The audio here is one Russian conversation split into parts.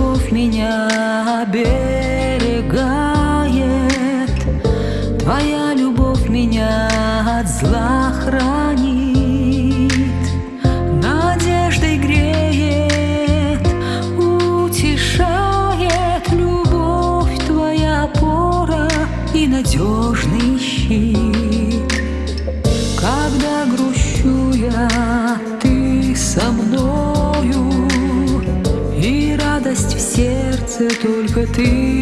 любовь меня оберегает. Твоя любовь меня от зла хранит. только ты.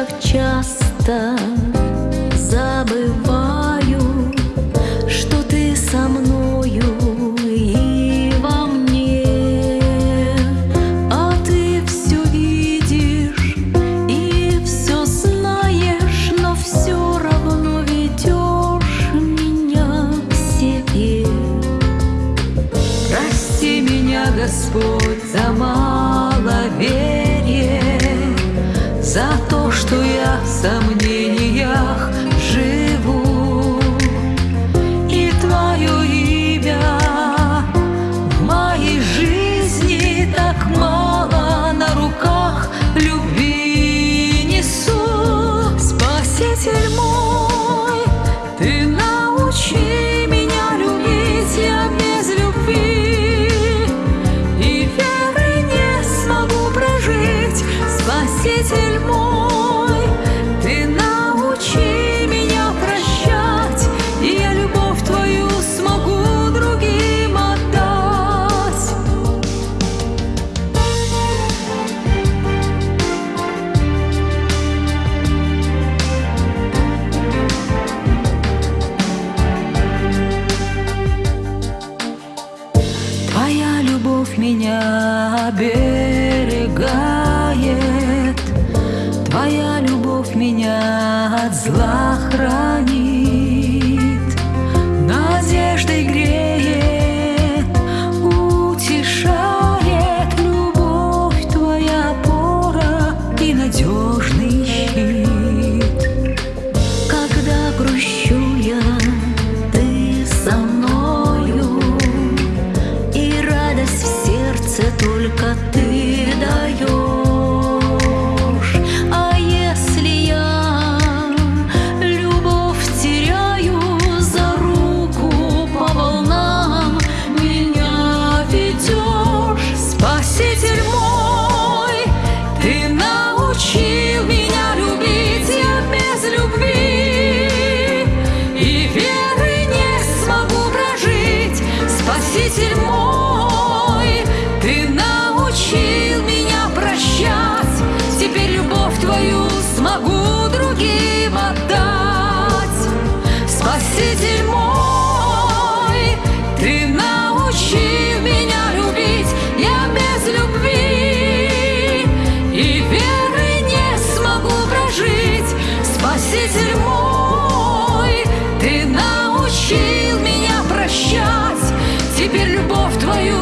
так часто забываю. любовь меня оберегает, Твоя любовь меня от зла хранит. прощать. Теперь любовь твою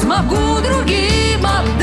смогу другим отдать